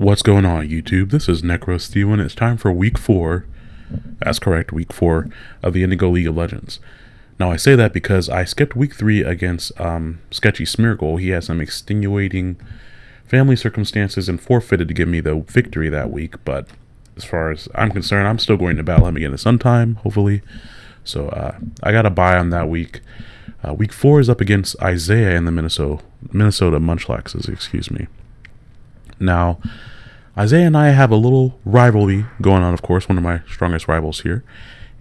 What's going on, YouTube? This is Necro Steel, and it's time for week four. That's correct, week four of the Indigo League of Legends. Now, I say that because I skipped week three against um, Sketchy Smeargle. He had some extenuating family circumstances and forfeited to give me the victory that week. But as far as I'm concerned, I'm still going to battle him again at some time, hopefully. So uh, I got a buy on that week. Uh, week four is up against Isaiah and the Minnesota Minnesota Munchlaxes, excuse me. Now, Isaiah and I have a little rivalry going on, of course, one of my strongest rivals here.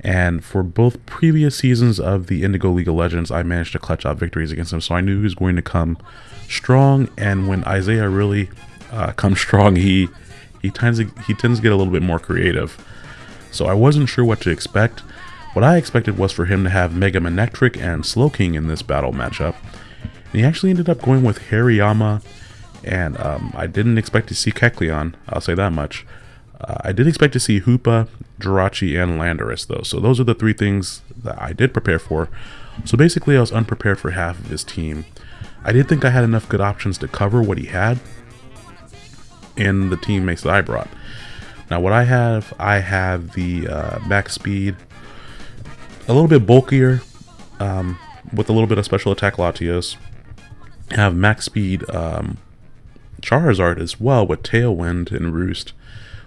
And for both previous seasons of the Indigo League of Legends, I managed to clutch out victories against him. So I knew he was going to come strong. And when Isaiah really uh, comes strong, he he tends to he tends to get a little bit more creative. So I wasn't sure what to expect. What I expected was for him to have Mega Manectric and Slowking in this battle matchup. And he actually ended up going with Hariyama, and um, I didn't expect to see Kecleon, I'll say that much. Uh, I did expect to see Hoopa, Jirachi, and Landorus, though. So those are the three things that I did prepare for. So basically, I was unprepared for half of his team. I did think I had enough good options to cover what he had in the teammates that I brought. Now, what I have, I have the uh, max speed, a little bit bulkier, um, with a little bit of special attack Latios. I have max speed um, Charizard as well with Tailwind and Roost.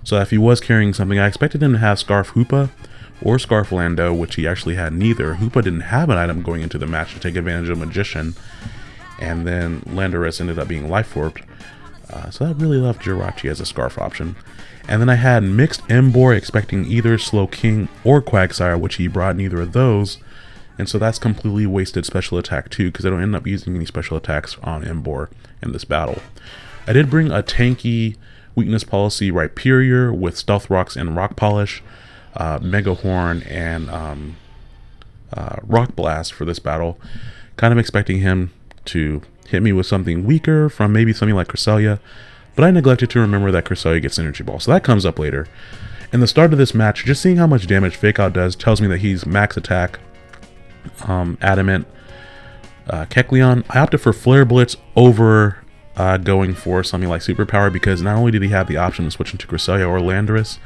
So if he was carrying something, I expected him to have Scarf Hoopa or Scarf Lando, which he actually had neither. Hoopa didn't have an item going into the match to take advantage of Magician, and then Landorus ended up being Life Orbed. Uh, so that really left Jirachi as a Scarf option. And then I had Mixed Emboar expecting either Slowking or Quagsire, which he brought neither of those. And so that's completely wasted special attack too, because I don't end up using any special attacks on Emboar in this battle. I did bring a tanky weakness policy Rhyperior with Stealth Rocks and Rock Polish, uh, Mega Horn, and um, uh, Rock Blast for this battle. Kind of expecting him to hit me with something weaker from maybe something like Cresselia, but I neglected to remember that Cresselia gets Energy Ball, so that comes up later. In the start of this match, just seeing how much damage Fake Out does tells me that he's max attack, um, Adamant, uh, Kecleon. I opted for Flare Blitz over uh, going for something like Superpower because not only did he have the option of switching to Cresselia or Landorus,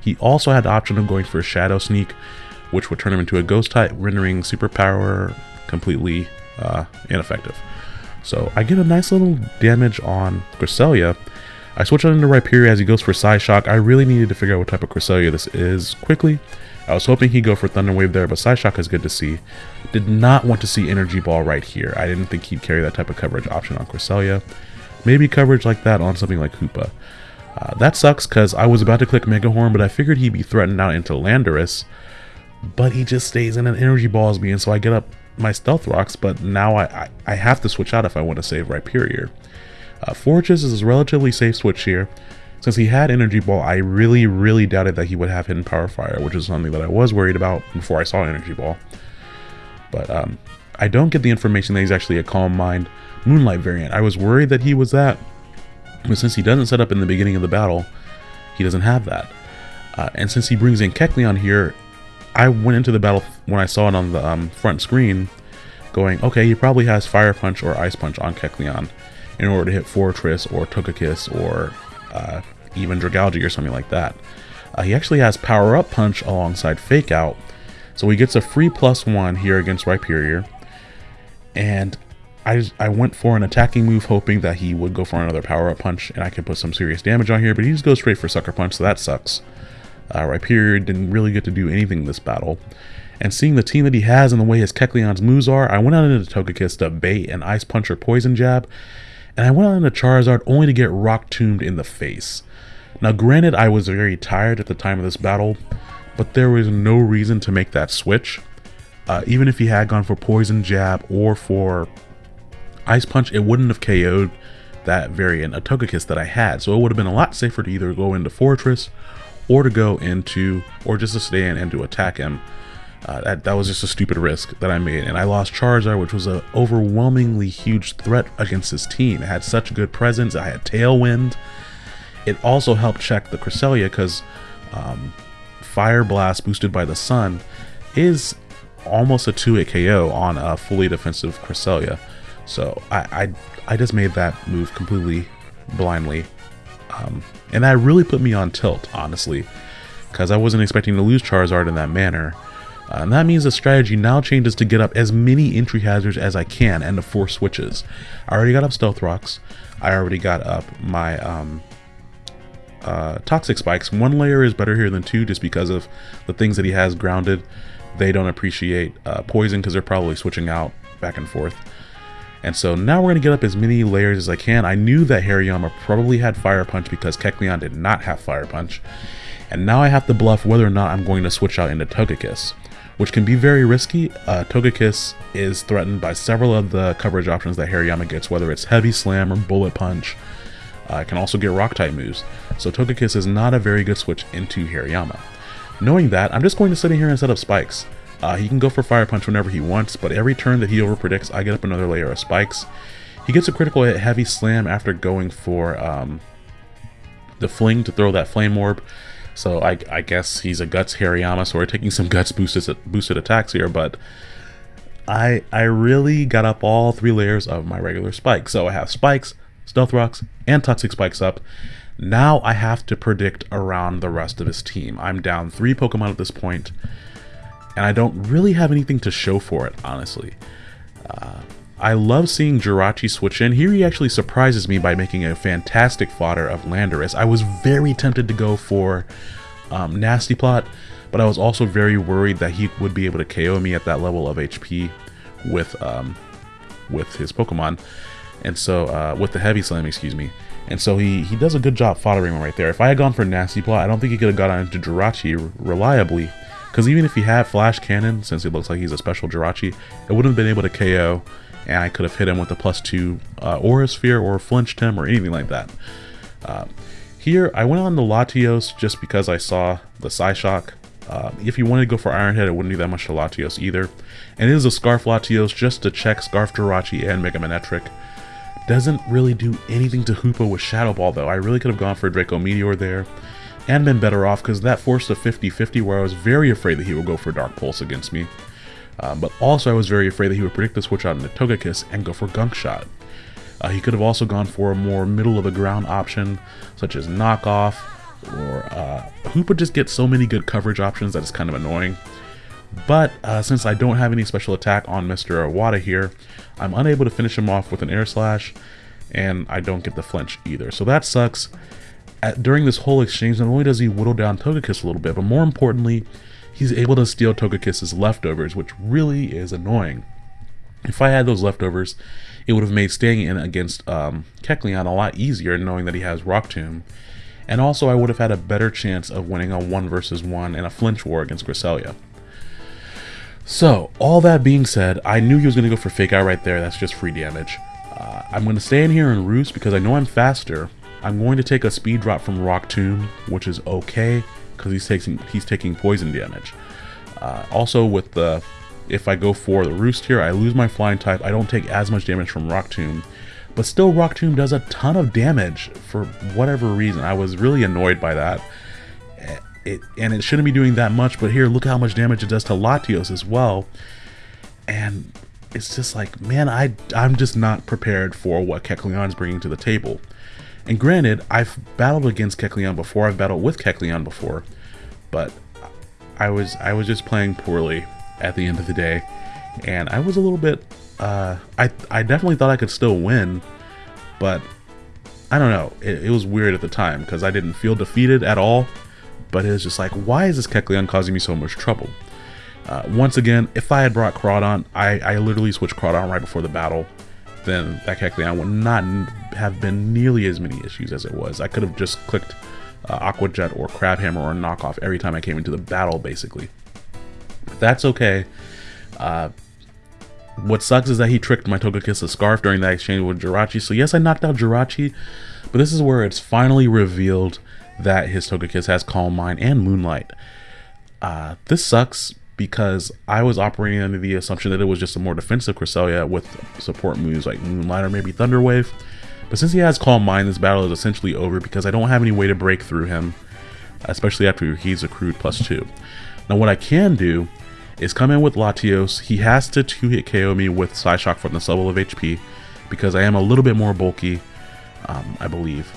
he also had the option of going for Shadow Sneak, which would turn him into a Ghost type, rendering Superpower completely uh, ineffective. So I get a nice little damage on Cresselia. I switch on into Rhyperior as he goes for Psyshock. I really needed to figure out what type of Cresselia this is quickly. I was hoping he'd go for Thunder Wave there, but Psyshock is good to see. Did not want to see Energy Ball right here. I didn't think he'd carry that type of coverage option on Cresselia. Maybe coverage like that on something like Hoopa. Uh, that sucks because I was about to click Mega Horn, but I figured he'd be threatened out into Landorus. But he just stays in an Energy Balls me, and so I get up my Stealth Rocks, but now I, I, I have to switch out if I want to save Rhyperior. Uh, Forretress is a relatively safe switch here. Since he had Energy Ball, I really, really doubted that he would have Hidden Power Fire, which is something that I was worried about before I saw Energy Ball. But um, I don't get the information that he's actually a Calm Mind Moonlight variant. I was worried that he was that, but since he doesn't set up in the beginning of the battle, he doesn't have that. Uh, and since he brings in Kecleon here, I went into the battle when I saw it on the um, front screen going, okay, he probably has Fire Punch or Ice Punch on Kecleon in order to hit Forretress or Togekiss or uh, even Dragalge or something like that. Uh, he actually has Power Up Punch alongside Fake Out, so he gets a free plus one here against Rhyperior. And I, I went for an attacking move hoping that he would go for another Power Up Punch and I could put some serious damage on here, but he just goes straight for Sucker Punch, so that sucks. Uh, Rhyperior didn't really get to do anything this battle. And seeing the team that he has and the way his Kecleon's moves are, I went out into Togekiss to bait an Ice Punch or Poison Jab, and I went on to Charizard only to get Rock Tombed in the face. Now granted I was very tired at the time of this battle, but there was no reason to make that switch. Uh, even if he had gone for Poison Jab or for Ice Punch, it wouldn't have KO'd that variant of Togekiss that I had, so it would have been a lot safer to either go into Forretress or to go into, or just to stay in and to attack him uh, that, that was just a stupid risk that I made, and I lost Charizard, which was an overwhelmingly huge threat against this team. It had such good presence, I had Tailwind. It also helped check the Cresselia because um, Fire Blast boosted by the Sun is almost a 2-hit KO on a fully defensive Cresselia. So I, I, I just made that move completely blindly. Um, and that really put me on tilt, honestly, because I wasn't expecting to lose Charizard in that manner. Uh, and that means the strategy now changes to get up as many entry hazards as I can and the four switches. I already got up Stealth Rocks. I already got up my um, uh, Toxic Spikes. One layer is better here than two just because of the things that he has grounded. They don't appreciate uh, Poison because they're probably switching out back and forth. And so now we're going to get up as many layers as I can. I knew that Hariyama probably had Fire Punch because Kecleon did not have Fire Punch. And now I have to bluff whether or not I'm going to switch out into Togekiss, which can be very risky. Uh, Togekiss is threatened by several of the coverage options that Hariyama gets, whether it's Heavy Slam or Bullet Punch. Uh, I can also get Rock-type moves, so Togekiss is not a very good switch into Hariyama. Knowing that, I'm just going to sit in here and set up spikes. Uh, he can go for Fire Punch whenever he wants, but every turn that he overpredicts, I get up another layer of spikes. He gets a critical hit Heavy Slam after going for um, the Fling to throw that Flame Orb. So I, I guess he's a Guts Hariyama, so we're taking some Guts boosted, boosted attacks here, but I, I really got up all three layers of my regular spikes. So I have spikes, stealth rocks, and toxic spikes up. Now I have to predict around the rest of his team. I'm down three Pokemon at this point and I don't really have anything to show for it, honestly. Uh, I love seeing Jirachi switch in. Here he actually surprises me by making a fantastic fodder of Landorus. I was very tempted to go for um, Nasty Plot, but I was also very worried that he would be able to KO me at that level of HP with um, with his Pokemon. And so, uh, with the Heavy Slam, excuse me. And so he, he does a good job foddering right there. If I had gone for Nasty Plot, I don't think he could have got into Jirachi reliably because even if he had Flash Cannon, since it looks like he's a special Jirachi, it wouldn't have been able to KO, and I could have hit him with a plus two uh, Aura Sphere or flinched him or anything like that. Uh, here, I went on the Latios just because I saw the Psyshock. Uh, if you wanted to go for Iron Head, it wouldn't do that much to Latios either. And it is a Scarf Latios just to check Scarf Jirachi and Mega Manectric. Doesn't really do anything to Hoopa with Shadow Ball though. I really could have gone for Draco Meteor there and been better off because that forced a 50-50 where I was very afraid that he would go for Dark Pulse against me. Uh, but also I was very afraid that he would predict the switch out into Togekiss and go for Gunk Shot. Uh, he could have also gone for a more middle of the ground option, such as Knockoff, or uh, Hoopa just gets so many good coverage options that it's kind of annoying. But uh, since I don't have any special attack on Mr. Iwata here, I'm unable to finish him off with an Air Slash, and I don't get the flinch either. So that sucks at, during this whole exchange, not only does he whittle down Togekiss a little bit, but more importantly, he's able to steal Togekiss's leftovers, which really is annoying. If I had those leftovers, it would have made staying in against um, Kecleon a lot easier, knowing that he has Rock Tomb. And also, I would have had a better chance of winning a 1 versus 1 in a flinch war against Cresselia. So, all that being said, I knew he was going to go for Fake Out right there. That's just free damage. Uh, I'm going to stay in here and Roost because I know I'm faster, I'm going to take a speed drop from Rock Tomb, which is okay because he's taking he's taking poison damage. Uh, also, with the if I go for the Roost here, I lose my flying type. I don't take as much damage from Rock Tomb, but still Rock Tomb does a ton of damage for whatever reason. I was really annoyed by that. Eh, it, and it shouldn't be doing that much, but here, look how much damage it does to Latios as well. And it's just like, man, I, I'm just not prepared for what is bringing to the table. And granted, I've battled against Kecleon before, I've battled with Kecleon before, but I was I was just playing poorly at the end of the day, and I was a little bit. Uh, I I definitely thought I could still win, but I don't know. It, it was weird at the time because I didn't feel defeated at all, but it was just like, why is this Kecleon causing me so much trouble? Uh, once again, if I had brought Crawdaunt, I, I literally switched Crawdaunt right before the battle then that Kecleon would not have been nearly as many issues as it was. I could have just clicked uh, Aqua Jet or Crabhammer or Knockoff every time I came into the battle, basically. But that's okay. Uh, what sucks is that he tricked my Togekiss Scarf during that exchange with Jirachi. So yes, I knocked out Jirachi, but this is where it's finally revealed that his Togekiss has Calm Mind and Moonlight. Uh, this sucks because I was operating under the assumption that it was just a more defensive Cresselia with support moves like Moonlight or maybe Thunder Wave. But since he has Calm Mind, this battle is essentially over because I don't have any way to break through him, especially after he's accrued plus 2. Now what I can do is come in with Latios. He has to 2-hit KO me with Psyshock from the level of HP because I am a little bit more bulky, um, I believe.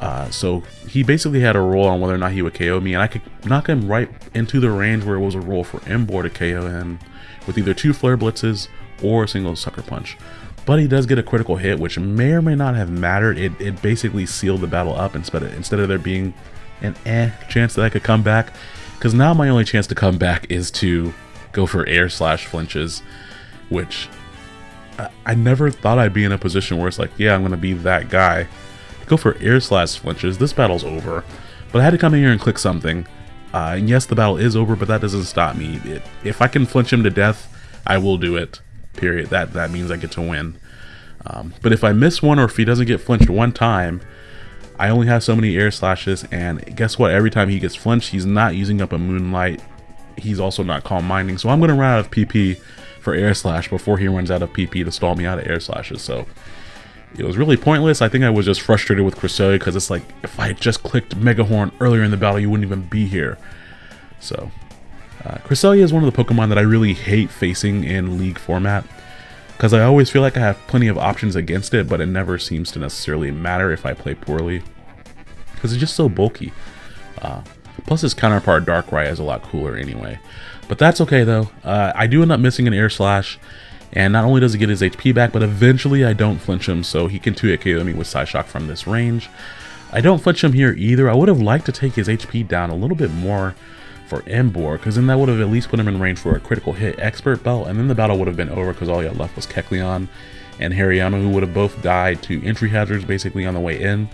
Uh, so he basically had a roll on whether or not he would KO me, and I could knock him right into the range where it was a roll for Emboar to KO him with either two Flare Blitzes or a single Sucker Punch. But he does get a critical hit, which may or may not have mattered. It, it basically sealed the battle up instead of, instead of there being an eh chance that I could come back. Because now my only chance to come back is to go for air slash flinches, which I, I never thought I'd be in a position where it's like, yeah, I'm going to be that guy. Go for air slash flinches. This battle's over. But I had to come in here and click something. Uh, and yes, the battle is over, but that doesn't stop me. It, if I can flinch him to death, I will do it. Period. That that means I get to win. Um, but if I miss one or if he doesn't get flinched one time, I only have so many air slashes. And guess what? Every time he gets flinched, he's not using up a moonlight. He's also not calm minding. So I'm going to run out of PP for air slash before he runs out of PP to stall me out of air slashes. So it was really pointless. I think I was just frustrated with Cresselia because it's like, if I had just clicked Megahorn earlier in the battle, you wouldn't even be here. So, uh, Cresselia is one of the Pokemon that I really hate facing in League format. Because I always feel like I have plenty of options against it, but it never seems to necessarily matter if I play poorly. Because it's just so bulky. Uh, plus his counterpart Darkrai is a lot cooler anyway. But that's okay though. Uh, I do end up missing an Air Slash. And not only does he get his HP back, but eventually I don't flinch him, so he can 2-hit KO me with Psyshock from this range. I don't flinch him here either. I would have liked to take his HP down a little bit more for Emboar, because then that would have at least put him in range for a critical hit expert belt, and then the battle would have been over because all he had left was Kecleon and Hariyama, who would have both died to entry hazards basically on the way in.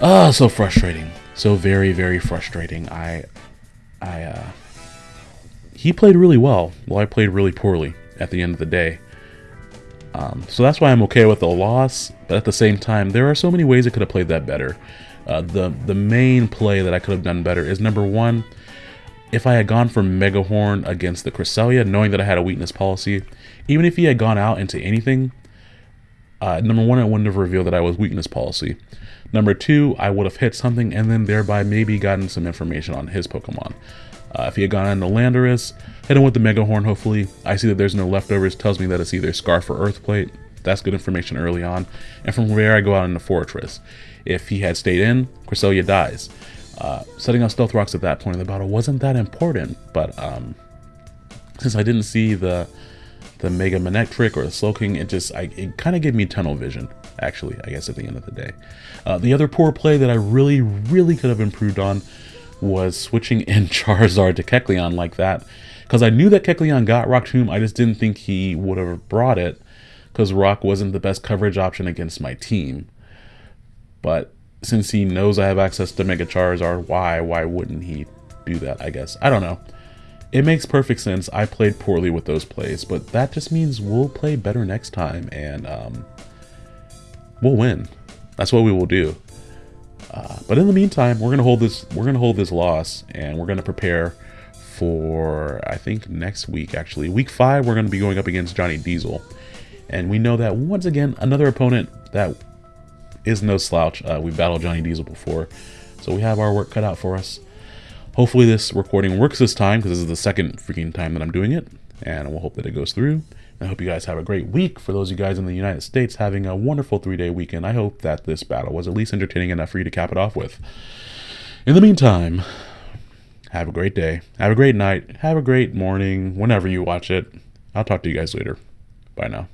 Ah, oh, so frustrating. So very, very frustrating. I, I, uh, he played really well, while I played really poorly at the end of the day. Um, so that's why I'm okay with the loss, but at the same time, there are so many ways I could have played that better. Uh, the, the main play that I could have done better is number one, if I had gone for Megahorn against the Cresselia, knowing that I had a weakness policy, even if he had gone out into anything, uh, number one, I wouldn't have revealed that I was weakness policy. Number two, I would have hit something and then thereby maybe gotten some information on his Pokemon. Uh, if he had gone on into Landorus, hit him with the Mega Horn, hopefully. I see that there's no leftovers, tells me that it's either Scarf or Earthplate. That's good information early on. And from there, I go out into Forretress. If he had stayed in, Cresselia dies. Uh, setting up Stealth Rocks at that point in the battle wasn't that important, but um, since I didn't see the the Mega Manectric or the Slowking, it just I, it kind of gave me tunnel vision, actually, I guess at the end of the day. Uh, the other poor play that I really, really could have improved on was switching in Charizard to Kecleon like that. Because I knew that Kecleon got Rock Tomb, I just didn't think he would have brought it. Because Rock wasn't the best coverage option against my team. But since he knows I have access to Mega Charizard, why? Why wouldn't he do that, I guess? I don't know. It makes perfect sense. I played poorly with those plays, but that just means we'll play better next time, and um, we'll win. That's what we will do. Uh, but in the meantime, we're gonna hold this. We're gonna hold this loss, and we're gonna prepare for I think next week. Actually, week five, we're gonna be going up against Johnny Diesel, and we know that once again another opponent that is no slouch. Uh, we battled Johnny Diesel before, so we have our work cut out for us. Hopefully, this recording works this time because this is the second freaking time that I'm doing it, and we'll hope that it goes through. I hope you guys have a great week. For those of you guys in the United States having a wonderful three day weekend, I hope that this battle was at least entertaining enough for you to cap it off with. In the meantime, have a great day, have a great night, have a great morning, whenever you watch it. I'll talk to you guys later. Bye now.